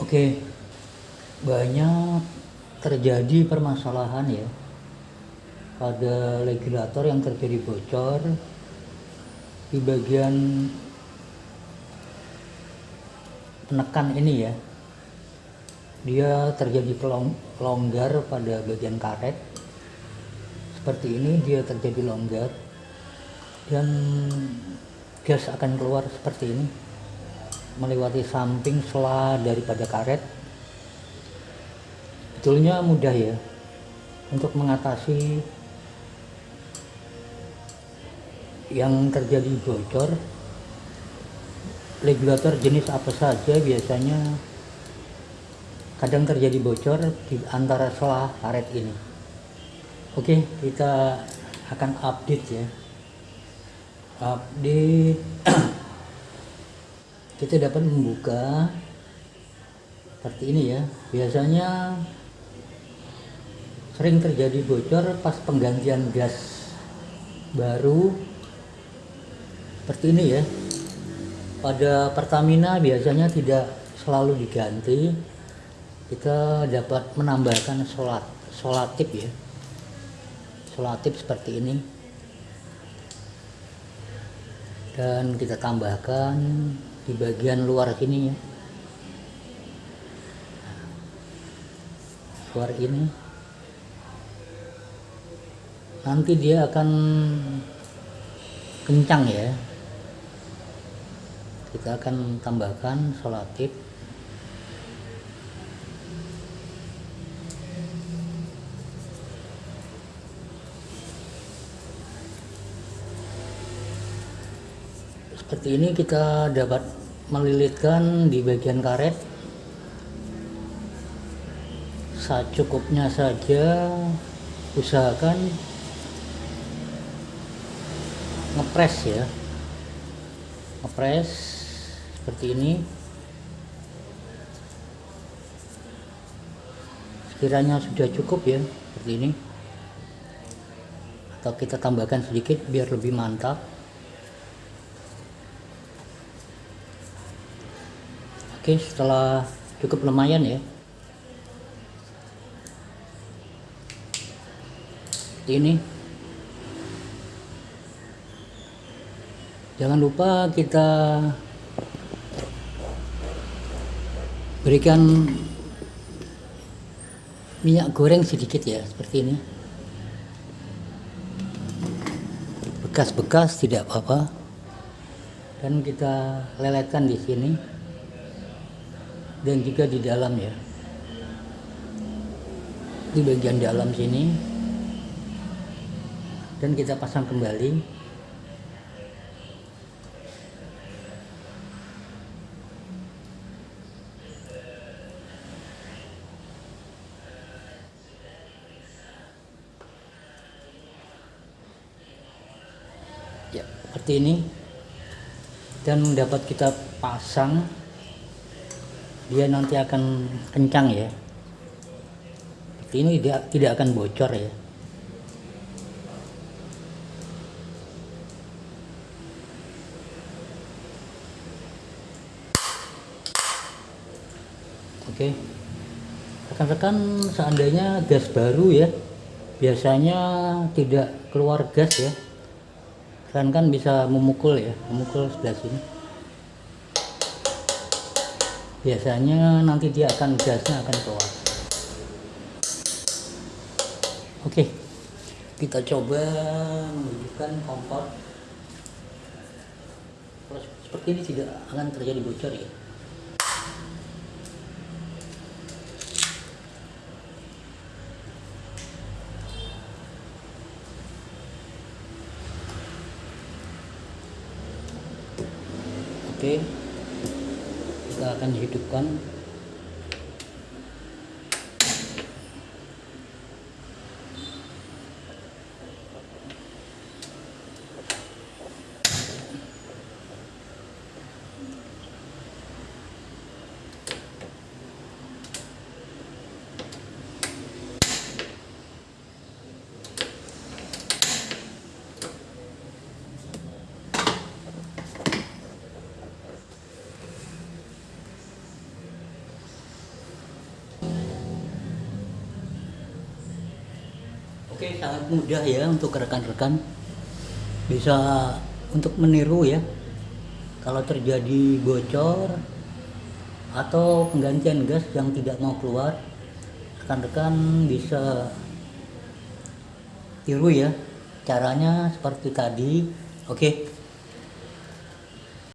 Oke, banyak terjadi permasalahan ya. Pada regulator yang terjadi bocor di bagian penekan ini ya. Dia terjadi longgar pada bagian karet. Seperti ini dia terjadi longgar dan gas akan keluar seperti ini melewati samping sela daripada karet betulnya mudah ya untuk mengatasi yang terjadi bocor. Regulator jenis apa saja biasanya kadang terjadi bocor di antara selah karet ini. Oke kita akan update ya. Update kita dapat membuka seperti ini ya. Biasanya sering terjadi bocor pas penggantian gas baru. Seperti ini ya. Pada Pertamina biasanya tidak selalu diganti. Kita dapat menambahkan solat solatif ya. Solatif seperti ini. Dan kita tambahkan di bagian luar sini ya. Luar ini. Nanti dia akan kencang ya. Kita akan tambahkan solatif seperti ini kita dapat melilitkan di bagian karet. Secukupnya saja. Usahakan ngepres ya. Ngepres seperti ini. Sekiranya sudah cukup ya seperti ini. Atau kita tambahkan sedikit biar lebih mantap Oke setelah cukup lumayan ya. Seperti ini. Jangan lupa kita berikan minyak goreng sedikit ya seperti ini. Bekas-bekas tidak apa-apa. Dan kita leletkan di sini dan juga di dalam ya. Di bagian dalam sini. Dan kita pasang kembali. Ya seperti ini. Dan dapat kita pasang dia nanti akan kencang ya. Ini tidak tidak akan bocor ya. Oke. Rekan-rekan seandainya gas baru ya biasanya tidak keluar gas ya. Kan kan bisa memukul ya memukul sebelah sini biasanya nanti dia akan gasnya akan keluar. Oke kita coba menunjukkan kompor seperti ini tidak akan terjadi bocor ya. Oke kita akan hidupkan Oke, sangat mudah ya untuk rekan-rekan bisa untuk meniru ya. Kalau terjadi bocor atau penggantian gas yang tidak mau keluar, rekan-rekan bisa tiru ya. Caranya seperti tadi. Oke.